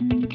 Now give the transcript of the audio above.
Thank